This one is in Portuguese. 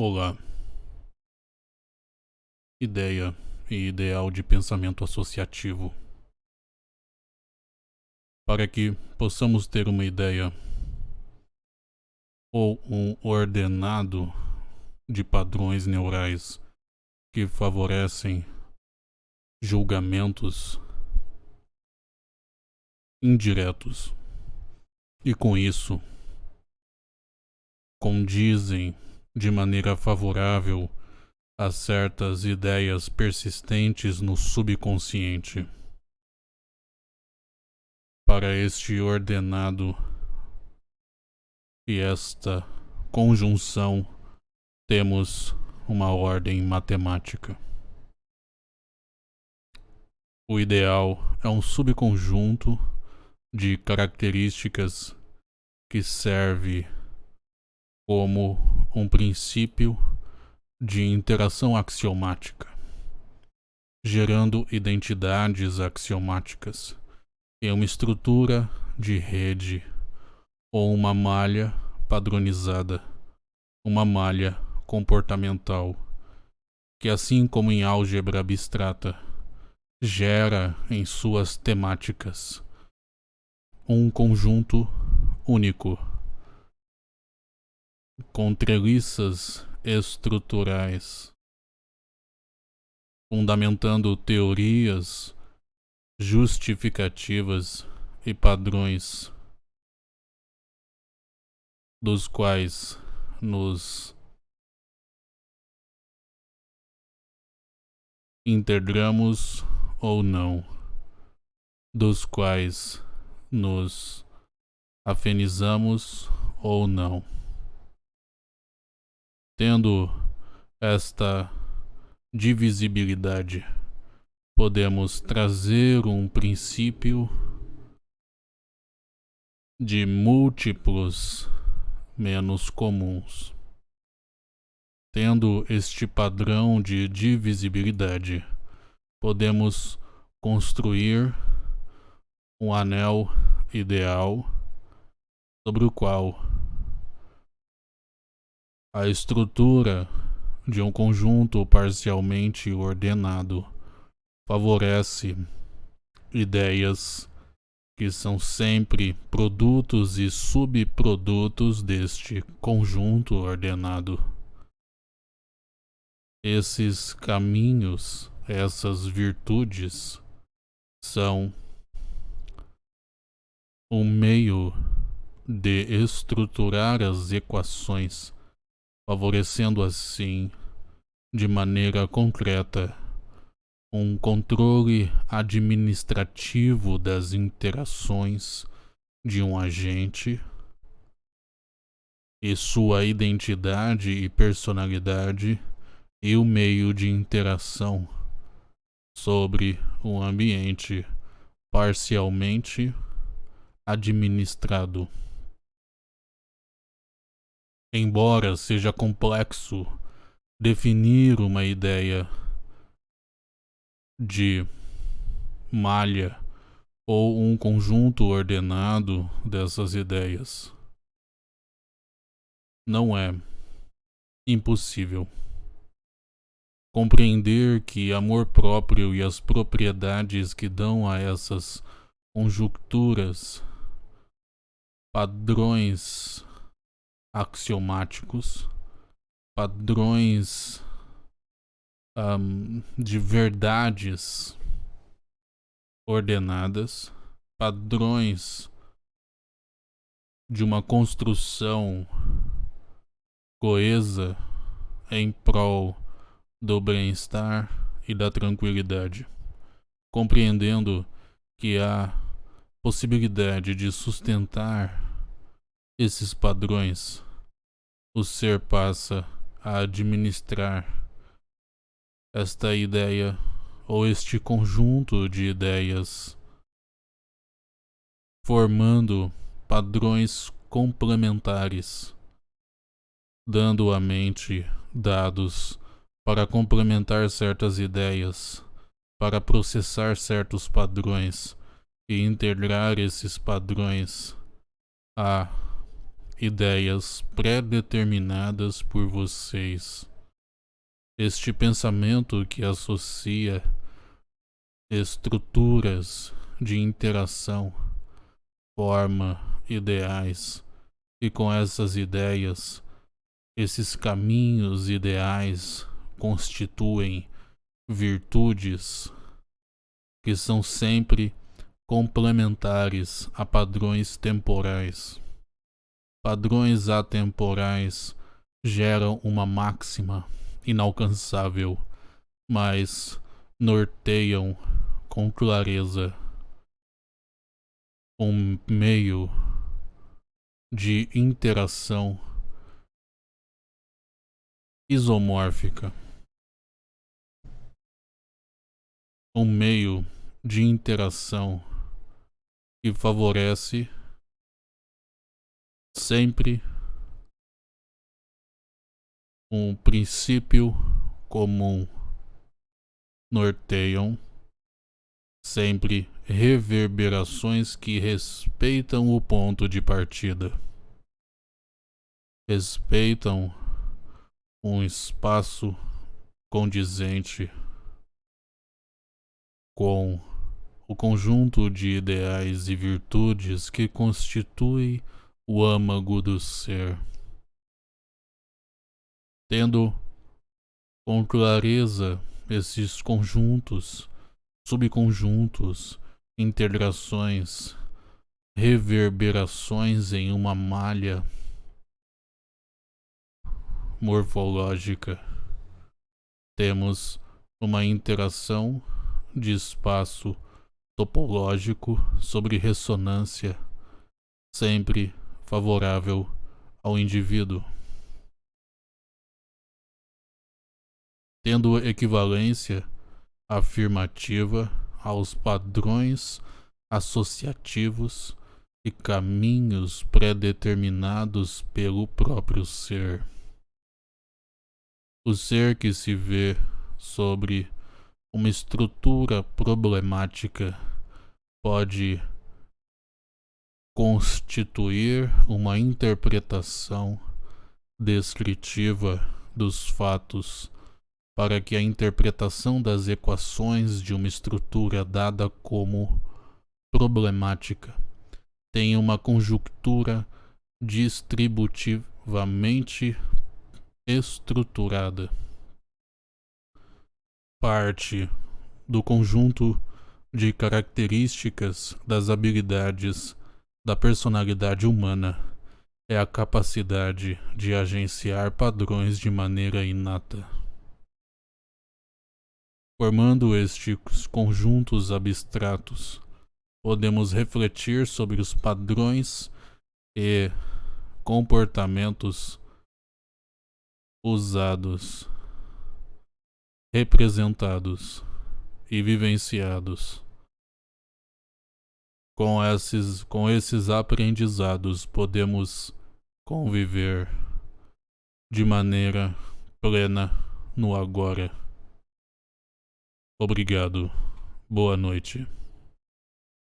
Olá. Ideia e ideal de pensamento associativo. Para que possamos ter uma ideia ou um ordenado de padrões neurais que favorecem julgamentos indiretos e com isso condizem de maneira favorável a certas ideias persistentes no subconsciente. Para este ordenado e esta conjunção, temos uma ordem matemática. O ideal é um subconjunto de características que serve como um princípio de interação axiomática, gerando identidades axiomáticas em uma estrutura de rede ou uma malha padronizada, uma malha comportamental, que assim como em álgebra abstrata, gera em suas temáticas um conjunto único com treliças estruturais, fundamentando teorias justificativas e padrões dos quais nos integramos ou não, dos quais nos afenizamos ou não. Tendo esta divisibilidade, podemos trazer um princípio de múltiplos menos comuns. Tendo este padrão de divisibilidade, podemos construir um anel ideal sobre o qual a estrutura de um conjunto parcialmente ordenado favorece ideias que são sempre produtos e subprodutos deste conjunto ordenado. Esses caminhos, essas virtudes, são um meio de estruturar as equações favorecendo assim, de maneira concreta, um controle administrativo das interações de um agente e sua identidade e personalidade e o meio de interação sobre um ambiente parcialmente administrado. Embora seja complexo definir uma ideia de malha ou um conjunto ordenado dessas ideias, não é impossível compreender que amor próprio e as propriedades que dão a essas conjunturas padrões axiomáticos, padrões um, de verdades ordenadas, padrões de uma construção coesa em prol do bem-estar e da tranquilidade, compreendendo que há possibilidade de sustentar esses padrões? O ser passa a administrar esta ideia ou este conjunto de ideias, formando padrões complementares, dando à mente dados para complementar certas ideias, para processar certos padrões e integrar esses padrões a ideias pré-determinadas por vocês. Este pensamento que associa estruturas de interação forma ideais e com essas ideias, esses caminhos ideais constituem virtudes que são sempre complementares a padrões temporais. Padrões atemporais geram uma máxima inalcançável, mas norteiam com clareza um meio de interação isomórfica. Um meio de interação que favorece sempre um princípio comum norteiam sempre reverberações que respeitam o ponto de partida. Respeitam um espaço condizente com o conjunto de ideais e virtudes que constitui o âmago do ser. Tendo com clareza esses conjuntos, subconjuntos, integrações, reverberações em uma malha morfológica. Temos uma interação de espaço topológico sobre ressonância, sempre favorável ao indivíduo. Tendo equivalência afirmativa aos padrões associativos e caminhos pré-determinados pelo próprio ser. O ser que se vê sobre uma estrutura problemática pode constituir uma interpretação descritiva dos fatos para que a interpretação das equações de uma estrutura dada como problemática tenha uma conjuntura distributivamente estruturada. Parte do conjunto de características das habilidades da personalidade humana é a capacidade de agenciar padrões de maneira inata. Formando estes conjuntos abstratos, podemos refletir sobre os padrões e comportamentos usados, representados e vivenciados. Com esses, com esses aprendizados, podemos conviver de maneira plena no agora. Obrigado. Boa noite.